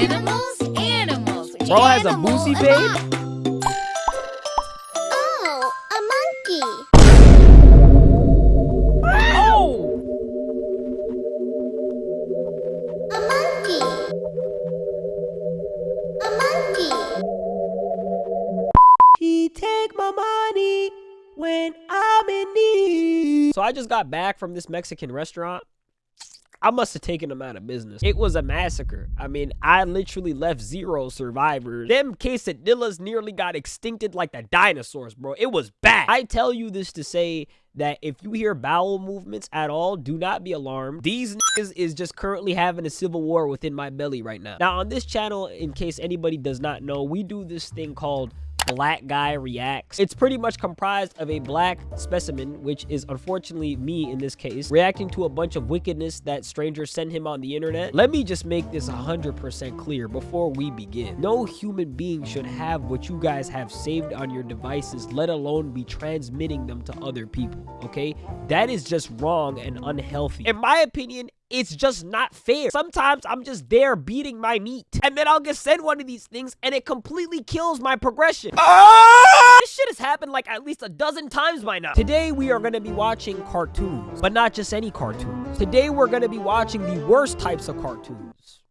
Animals, animals. Bro has a Animal Boosie alive. babe? Oh, a monkey. Oh! A monkey. A monkey. He take my money when I'm in need. So I just got back from this Mexican restaurant. I must have taken them out of business. It was a massacre. I mean, I literally left zero survivors. Them quesadillas nearly got extincted like the dinosaurs, bro. It was bad. I tell you this to say that if you hear bowel movements at all, do not be alarmed. These niggas is just currently having a civil war within my belly right now. Now, on this channel, in case anybody does not know, we do this thing called black guy reacts. It's pretty much comprised of a black specimen, which is unfortunately me in this case, reacting to a bunch of wickedness that strangers send him on the internet. Let me just make this 100% clear before we begin. No human being should have what you guys have saved on your devices, let alone be transmitting them to other people, okay? That is just wrong and unhealthy. In my opinion, it's just not fair. Sometimes I'm just there beating my meat, and then I'll get sent one of these things, and it completely kills my progression. Ah! This shit has happened like at least a dozen times by now. Today we are going to be watching cartoons, but not just any cartoons. Today we're going to be watching the worst types of cartoons.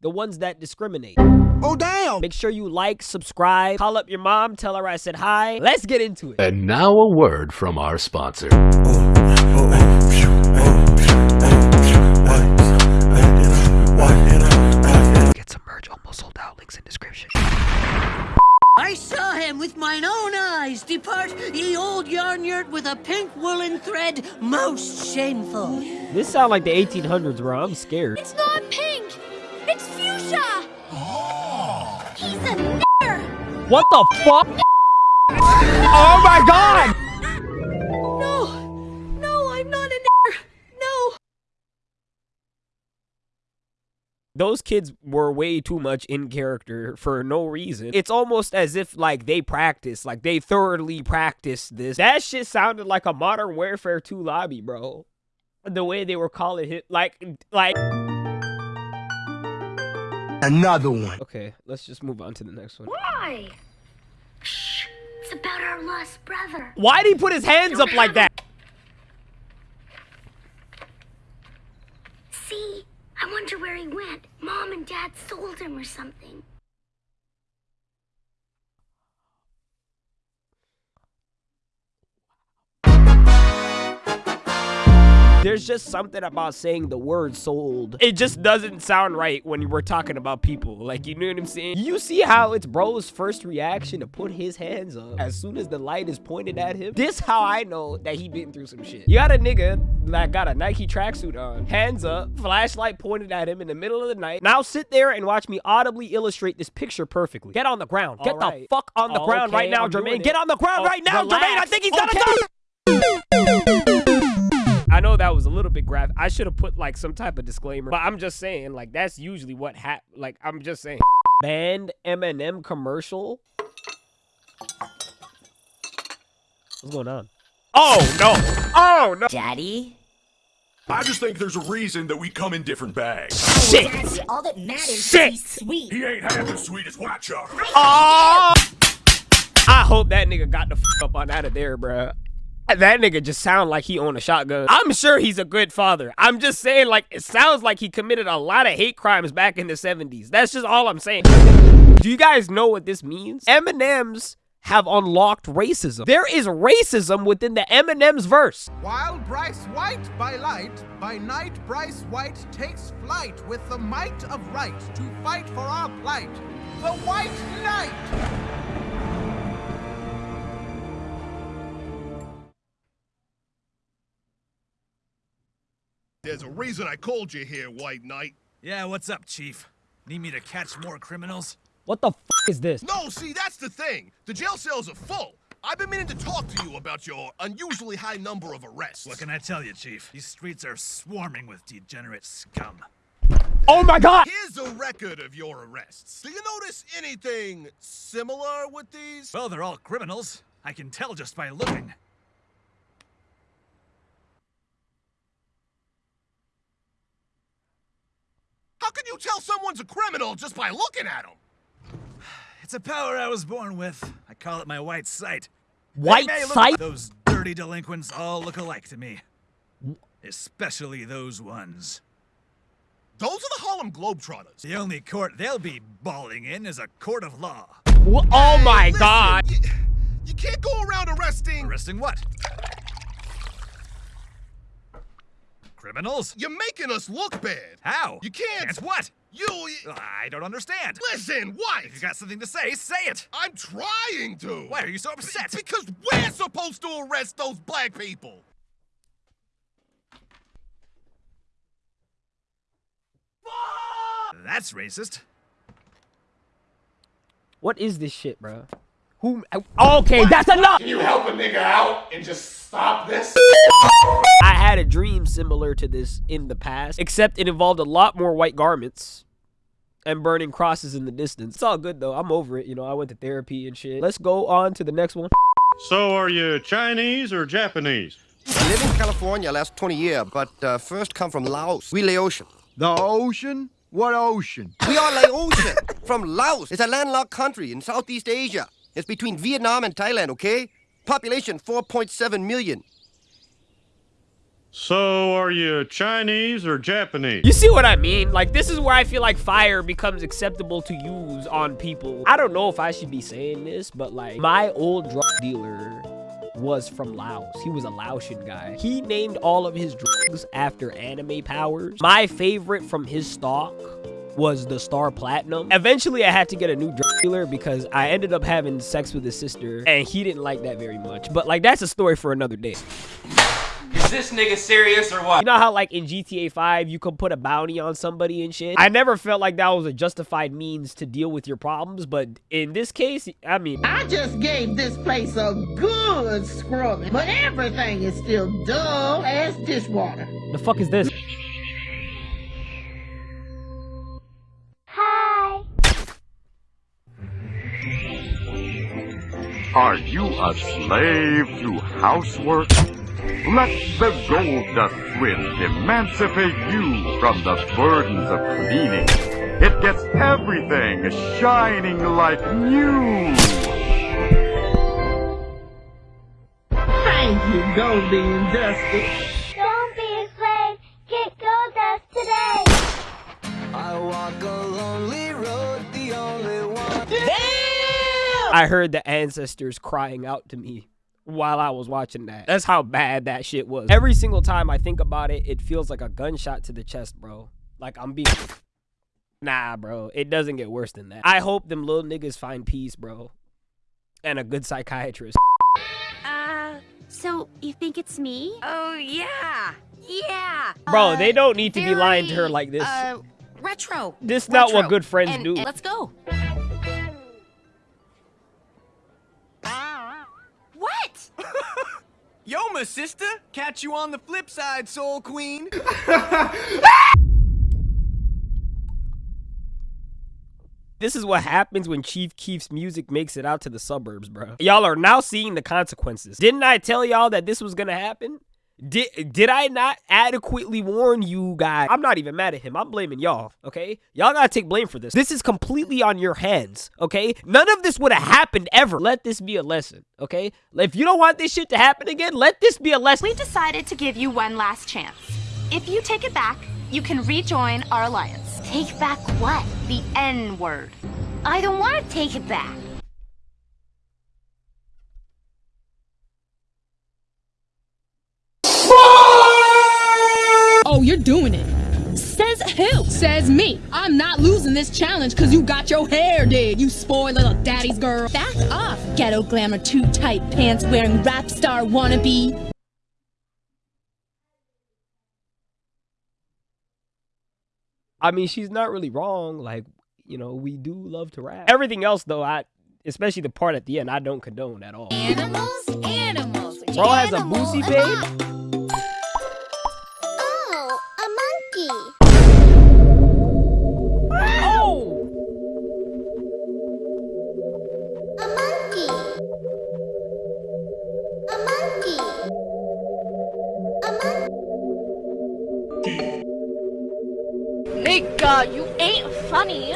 The ones that discriminate. Oh, damn! Make sure you like, subscribe, call up your mom, tell her I said hi. Let's get into it. And now a word from our sponsor. Get sold out. Links in description. I saw him with mine own eyes depart ye old yarn yurt with a pink woolen thread most shameful. This sound like the 1800s, bro. I'm scared. It's not pink. It's fuchsia. Oh. He's a nigger. What the fuck? Those kids were way too much in character for no reason. It's almost as if like they practiced, like they thoroughly practiced this. That shit sounded like a Modern Warfare 2 lobby, bro. The way they were calling it, like, like. Another one. Okay, let's just move on to the next one. Why? Shh. It's about our lost brother. Why did he put his hands up like that? See? I wonder where he went. Mom and Dad sold him or something. There's um, just something about saying the word sold. It just doesn't sound right when we're talking about people. Like, you know what I'm saying? You see how it's bro's first reaction to put his hands up as soon as the light is pointed at him? This how I know that he been through some shit. You got a nigga that got a Nike tracksuit on, hands up, flashlight pointed at him in the middle of the night. Now sit there and watch me audibly illustrate this picture perfectly. Get on the ground. Get All the fuck on the Oh, ground right now, I'm Jermaine. Get on the ground Oh, right now, Jermaine. I think he's gonna Okay. die. I know that was a little bit graphic. I should have put like some type of disclaimer, but I'm just saying, like that's usually what hap. Like I'm just saying, banned M&M commercial. What's going on? Oh no! Oh no! Daddy? I just think there's a reason that we come in different bags. Shit! Daddy, all that matters Shit! is sweet. He ain't half as sweet as White Chocolate. Oh! I hope that nigga got the fuck up on out of there, bruh. That nigga just sound like he owned a shotgun. I'm sure he's a good father. I'm just saying, like, it sounds like he committed a lot of hate crimes back in the 70s. That's just all I'm saying. Do you guys know what this means? M&M's have unlocked racism. There is racism within the M&M's verse. While Bryce White by light, by night Bryce White takes flight with the might of right to fight for our plight. The White Knight! There's a reason I called you here, White Knight. Yeah, what's up, Chief? Need me to catch more criminals? What the fuck is this? No, see, that's the thing. The jail cells are full. I've been meaning to talk to you about your unusually high number of arrests. What can I tell you, Chief? These streets are swarming with degenerate scum. Oh my god! Here's a record of your arrests. Do you notice anything similar with these? Well, they're all criminals. I can tell just by looking. You you tell someone's a criminal just by looking at him? It's a power I was born with. I call it my white sight. White They may look- sight? Those dirty delinquents all look alike to me. Especially those ones. Those are the Harlem Globetrotters. The only court they'll be bawling in is a court of law. Wha- Oh my Listen, god. You, you can't go around arresting. Arresting what? Criminals? You're making us look bad. How? You can't. Can't what? You. I don't understand. Listen, what? If you got something to say, say it. I'm trying to. Why are you so upset? Because we're supposed to arrest those black people. That's racist. What is this shit, bro? Who? Okay, that's enough. Can you help a nigga out and just stop this? I had a dream similar to this in the past, except it involved a lot more white garments and burning crosses in the distance. It's all good though. I'm over it. You know, I went to therapy and shit. Let's go on to the next one. So are you Chinese or Japanese? I live in California last 20 years, but uh, first come from Laos. We lay ocean. The ocean? What ocean? We are Laotian from Laos. It's a landlocked country in Southeast Asia. It's between Vietnam and Thailand, okay? Population 4.7 million. So are you Chinese or Japanese? You see what I mean? Like, this is where I feel like fire becomes acceptable to use on people. I don't know if I should be saying this, but like, my old drug dealer was from Laos. He was a Laotian guy. He named all of his drugs after anime powers. My favorite from his stock was the Star Platinum. Eventually, I had to get a new drug dealer because I ended up having sex with his sister, and he didn't like that very much. But like, that's a story for another day. Is this nigga serious or what? You know how like in GTA 5 you could put a bounty on somebody and shit? I never felt like that was a justified means to deal with your problems, but in this case, I mean I just gave this place a good scrubbing, but everything is still dull as dishwater. the fuck is this? Are you a slave to housework? Let the Gold Dust Twins emancipate you from the burdens of cleaning. It gets everything shining like new. Thank you, Goldie and Dusty. I heard the ancestors crying out to me while I was watching that. That's how bad that shit was. Every single time I think about it, it feels like a gunshot to the chest, bro. Like I'm being Nah, bro. It doesn't get worse than that. I hope them little niggas find peace, bro. And a good psychiatrist. Uh, so you think it's me? Oh, yeah. Yeah. Bro, they don't need to be lying to her like this. Uh, retro. This is not what good friends And- do. and Let's go. Yo, my sister. Catch you on the flip side, Soul Queen. This is what happens when Chief Keef's music makes it out to the suburbs, bro. Y'all are now seeing the consequences. Didn't I tell y'all that this was gonna happen? Did did I not adequately warn you guys? I'm not even mad at him. I'm blaming y'all, okay? Y'all gotta take blame for this. This is completely on your hands, okay? None of this would have happened ever. Let this be a lesson, okay? If you don't want this shit to happen again, let this be a lesson. We decided to give you one last chance. If you take it back, you can rejoin our alliance. Take back what? The N word. I don't want to take it back. Oh, you're doing it. Says who? Says me. I'm not losing this challenge because you got your hair did, you spoiled little daddy's girl. Back off, ghetto glamour too tight pants wearing rap star wannabe. I mean, she's not really wrong. Like, you know, we do love to rap. Everything else, though, I, especially the part at the end, I don't condone at all. Animals, animals. Bro has a Animal boosie babe? nigga, you ain't funny.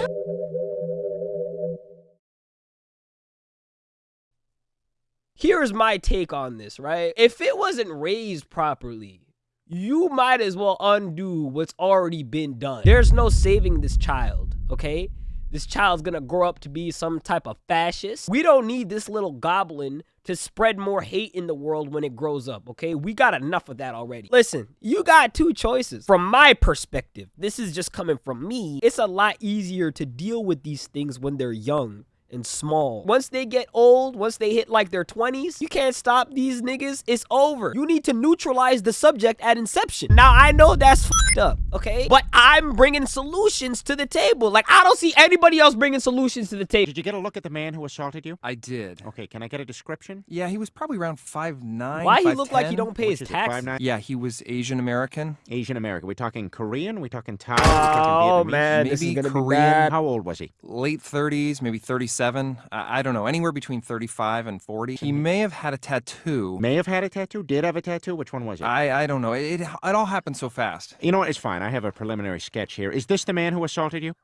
Here's my take on this, right? If it wasn't raised properly, you might as well undo what's already been done. There's no saving this child, okay? This child's gonna grow up to be some type of fascist. We don't need this little goblin to spread more hate in the world when it grows up, okay? We got enough of that already. Listen, you got two choices. From my perspective, this is just coming from me. It's a lot easier to deal with these things when they're young and small. Once they get old, once they hit like their 20s, you can't stop these niggas. It's over. You need to neutralize the subject at inception. Now, I know that's fucked up, okay? But I'm bringing solutions to the table. Like, I don't see anybody else bringing solutions to the table. Did you get a look at the man who assaulted you? I did. Okay, can I get a description? Yeah, he was probably around five nine. Why he look like he don't pay his Which is it, taxes? Yeah, he was Asian American. Asian American. We talking Korean? We talking Thai? we talking Oh Vietnamese? man, this is gonna be Korean. bad. How old was he? Late 30s, maybe 37. I, I don't know, anywhere between 35 and 40. He may have had a tattoo. May have had a tattoo. Did have a tattoo. Which one was it? I, I don't know. It, it, it all happened so fast. you know what? It's fine. I have a preliminary sketch here. Is this the man who assaulted you?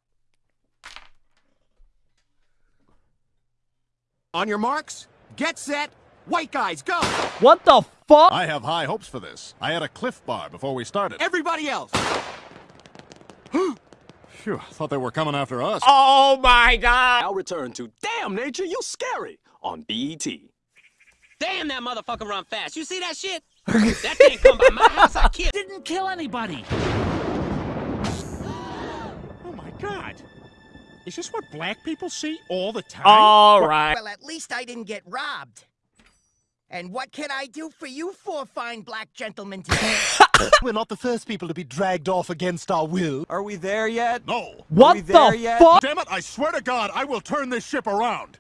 On your marks, get set, white guys, go! What the fuck? I have high hopes for this. I had a Clif Bar before we started. Everybody else! Phew, thought they were coming after us. Oh my god! I'll return to Damn Nature, You Scary on E BET. Damn, that motherfucker run fast. You see that shit? that thing come by my house, I killed. Didn't kill anybody. Oh my God! Is this what black people see all the time? All right. Well, at least I didn't get robbed. And what can I do for you four fine black gentlemen today? We're not the first people to be dragged off against our will. Are we there yet? No. What Are we there the fuck? Damn it, I swear to God, I will turn this ship around.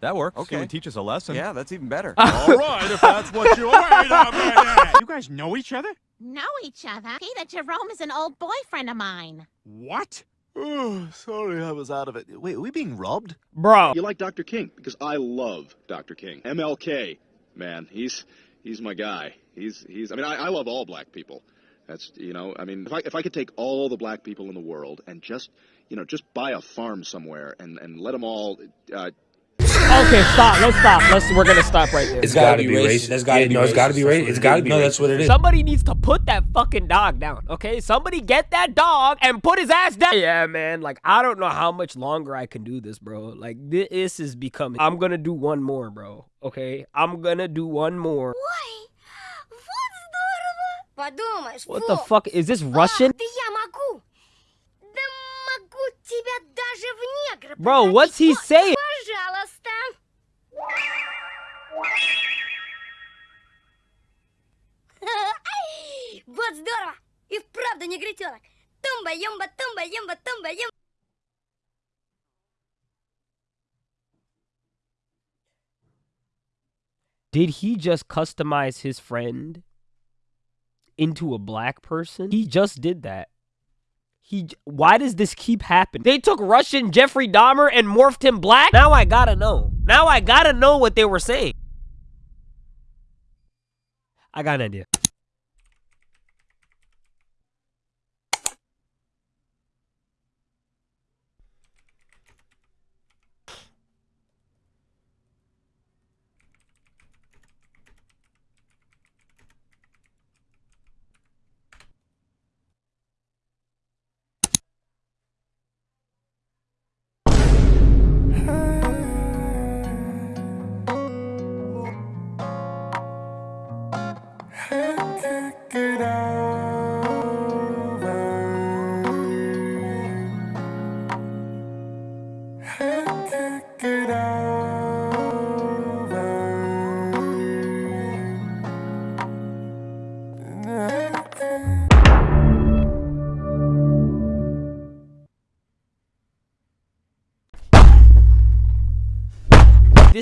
That works. Okay. teach us a lesson. Yeah, that's even better. All right, if that's what you... Wait a minute! You guys know each other? Know each other? Peter Jerome is an old boyfriend of mine. What? Oh, sorry, I was out of it. Wait, are we being robbed? Bro. You like Dr. King? Because I love Dr. King. MLK, man, he's he's my guy. He's he's. I mean, I, I love all black people. That's you know. I mean, if I if I could take all the black people in the world and just you know just buy a farm somewhere and and let them all. Uh, Okay, stop. Let's stop. Let's. We're gonna stop right there. It's gotta, be racist. That's gotta Yeah, be no, racist. it's gotta be racist. It's gotta be No, that's what it is. Somebody needs to put that fucking dog down, okay? Somebody get that dog and put his ass down. Yeah, man. Like, I don't know how much longer I can do this, bro. Like, this is becoming. I'm gonna do one more, bro. Okay? I'm gonna do one more. Why? What the fuck? Is this Russian? Bro, what's he saying? Вот здорово. И вправду негритенок. Тумба-юмба, тумба-юмба, тумба-юмба. Did he just customize his friend into a black person? He just did that. He j- why does this keep happening? They took Russian Jeffrey Dahmer and morphed him black? Now I gotta know. Now I gotta know what they were saying. I got an idea.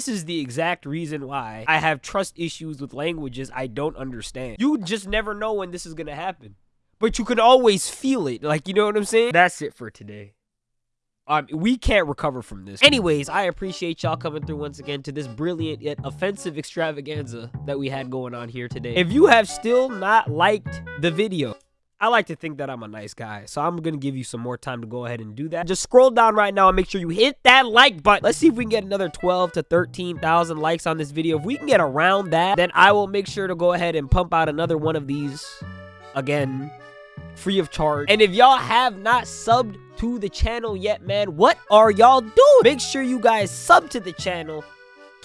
This is the exact reason why I have trust issues with languages I don't understand. You just never know when this is gonna happen. But you can always feel it. Like, you know what I'm saying? That's it for today. Um, we can't recover from this. Anyways, I appreciate y'all coming through once again to this brilliant yet offensive extravaganza that we had going on here today. If you have still not liked the video, I like to think that I'm a nice guy, so I'm gonna give you some more time to go ahead and do that. Just scroll down right now and make sure you hit that like button. Let's see if we can get another 12 to 13,000 likes on this video. If we can get around that, then I will make sure to go ahead and pump out another one of these again, free of charge. And if y'all have not subbed to the channel yet, man, what are y'all doing? Make sure you guys sub to the channel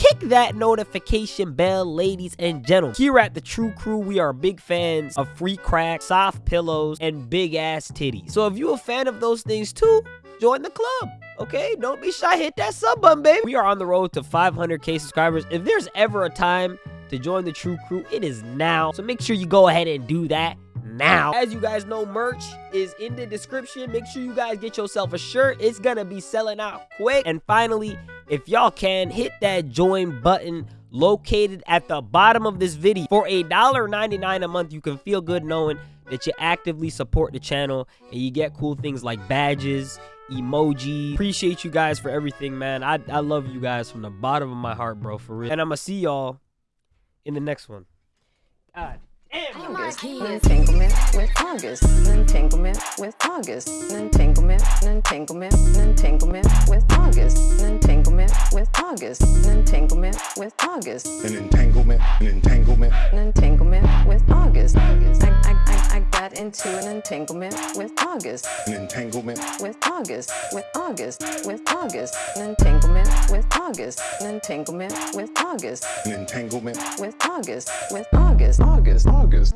kick that notification bell, ladies and gentlemen. Here at the True Crew, we are big fans of free crack, soft pillows, and big ass titties. So if you're a fan of those things too, join the club. Okay, don't be shy. Hit that sub button, baby. We are on the road to 500k subscribers. If there's ever a time to join the True Crew, it is now. So make sure you go ahead and do that now. As you guys know, merch is in the description. Make sure you guys get yourself a shirt. It's gonna be selling out quick. And finally, if y'all can, hit that join button located at the bottom of this video. For a $1.99 a month, you can feel good knowing that you actively support the channel and you get cool things like badges, emoji. Appreciate you guys for everything, man. I, I love you guys from the bottom of my heart, bro, for real. And I'm gonna see y'all in the next one. God. August, an entanglement with August, an entanglement with August, an entanglement, an entanglement, an entanglement with August, an entanglement with August, an entanglement with August, an entanglement, an entanglement, an entanglement with August. August. I, I, I, I got into an entanglement with August, an entanglement with August, with August, with August, an entanglement with August, an entanglement with August, an entanglement with August, with August, August, August.